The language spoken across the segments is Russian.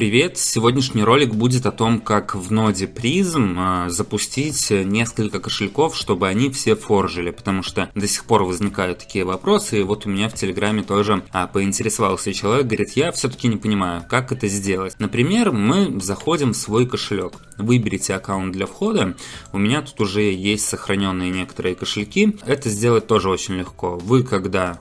Привет! Сегодняшний ролик будет о том, как в ноде Prism а, запустить несколько кошельков, чтобы они все форжили, потому что до сих пор возникают такие вопросы, и вот у меня в Телеграме тоже а, поинтересовался человек, говорит, я все-таки не понимаю, как это сделать. Например, мы заходим в свой кошелек, выберите аккаунт для входа, у меня тут уже есть сохраненные некоторые кошельки, это сделать тоже очень легко. Вы когда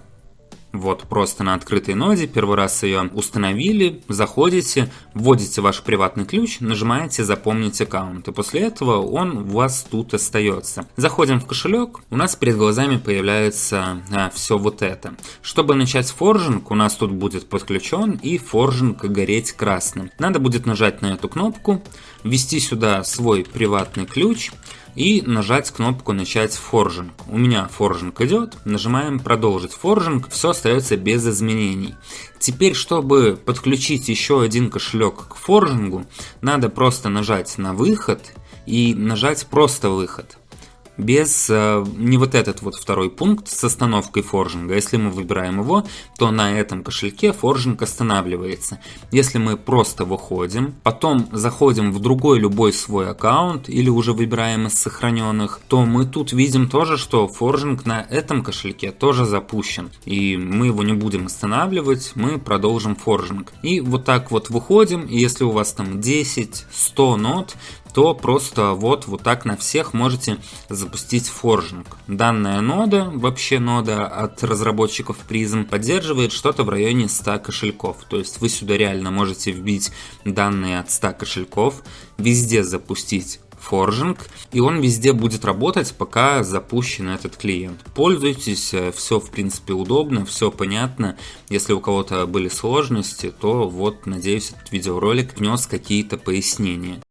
вот просто на открытой ноде, первый раз ее установили, заходите, вводите ваш приватный ключ, нажимаете «Запомнить аккаунт», и после этого он у вас тут остается. Заходим в кошелек, у нас перед глазами появляется а, все вот это. Чтобы начать форжинг, у нас тут будет подключен и форжинг гореть красным. Надо будет нажать на эту кнопку, ввести сюда свой приватный ключ, и нажать кнопку начать форжинг. У меня форжинг идет, нажимаем продолжить форжинг, все остается без изменений. Теперь, чтобы подключить еще один кошелек к форжингу, надо просто нажать на выход и нажать просто выход без э, не вот этот вот второй пункт с остановкой форжинга. Если мы выбираем его, то на этом кошельке форжинг останавливается. Если мы просто выходим, потом заходим в другой любой свой аккаунт или уже выбираем из сохраненных, то мы тут видим тоже, что форжинг на этом кошельке тоже запущен. И мы его не будем останавливать, мы продолжим форжинг. И вот так вот выходим, и если у вас там 10-100 нод, то просто вот, вот так на всех можете запустить форжинг. Данная нода, вообще нода от разработчиков Prism, поддерживает что-то в районе 100 кошельков. То есть вы сюда реально можете вбить данные от 100 кошельков, везде запустить форжинг, и он везде будет работать, пока запущен этот клиент. Пользуйтесь, э, все в принципе удобно, все понятно. Если у кого-то были сложности, то вот, надеюсь, этот видеоролик внес какие-то пояснения.